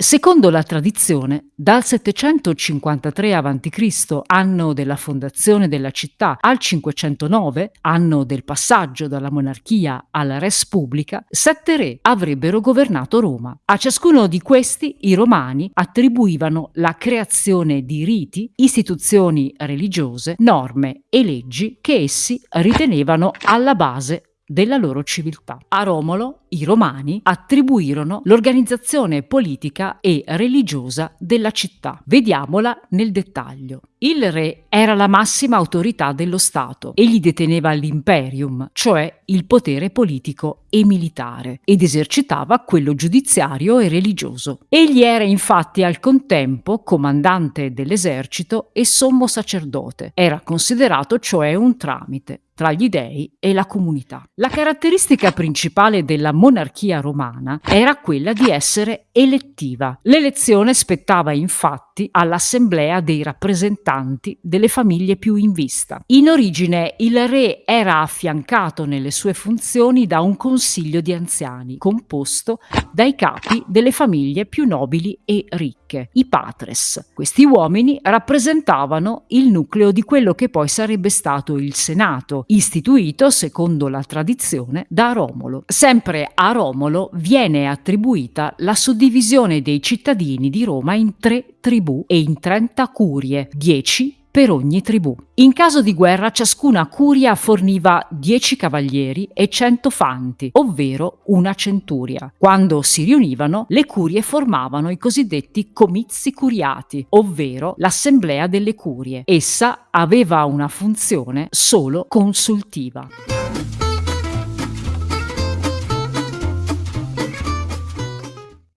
Secondo la tradizione, dal 753 a.C., anno della fondazione della città, al 509, anno del passaggio dalla monarchia alla res pubblica, sette re avrebbero governato Roma. A ciascuno di questi i romani attribuivano la creazione di riti, istituzioni religiose, norme e leggi che essi ritenevano alla base della loro civiltà. A Romolo i romani attribuirono l'organizzazione politica e religiosa della città. Vediamola nel dettaglio. Il re era la massima autorità dello Stato. Egli deteneva l'imperium, cioè il potere politico e militare, ed esercitava quello giudiziario e religioso. Egli era infatti al contempo comandante dell'esercito e sommo sacerdote. Era considerato cioè un tramite tra gli dei e la comunità. La caratteristica principale della monarchia romana era quella di essere elettiva. L'elezione spettava infatti all'assemblea dei rappresentanti delle famiglie più in vista. In origine il re era affiancato nelle sue funzioni da un consiglio di anziani composto dai capi delle famiglie più nobili e ricche, i patres. Questi uomini rappresentavano il nucleo di quello che poi sarebbe stato il Senato, istituito, secondo la tradizione, da Romolo. Sempre a Romolo viene attribuita la suddivisione dei cittadini di Roma in tre tribù e in 30 curie, 10 per ogni tribù. In caso di guerra ciascuna curia forniva 10 cavalieri e 100 fanti, ovvero una centuria. Quando si riunivano, le curie formavano i cosiddetti comizi curiati, ovvero l'assemblea delle curie. Essa aveva una funzione solo consultiva.